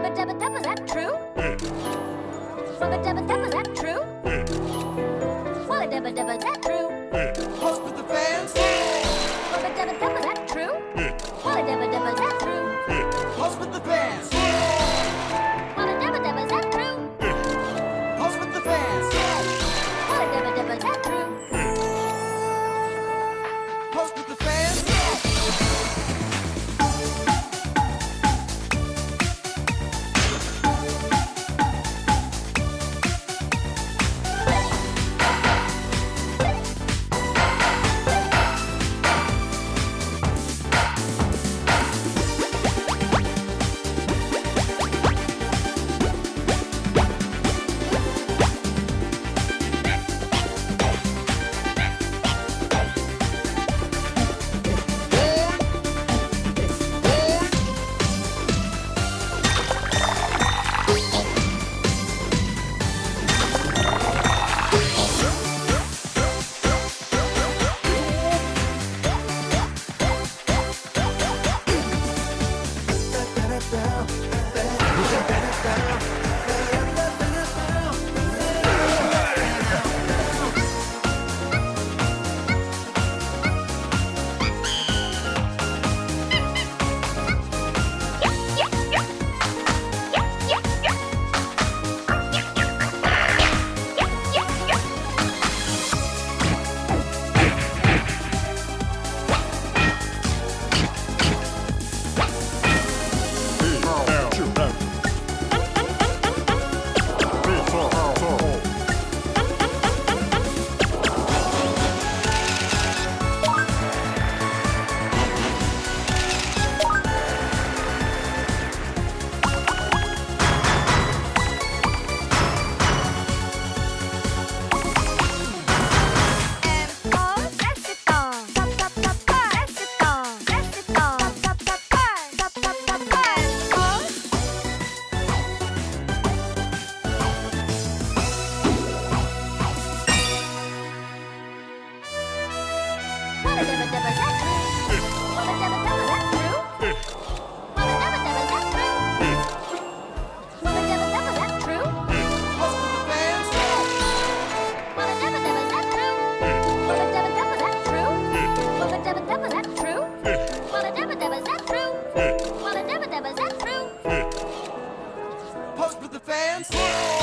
Rubba dubba dub, is that true? Rubba dubba dub, is that true? Wubba dubba dub, is that true? Host the fans. Rubba dubba dub, is that true? Wubba dubba dub, is that true? Host with the fans. Post with the fans.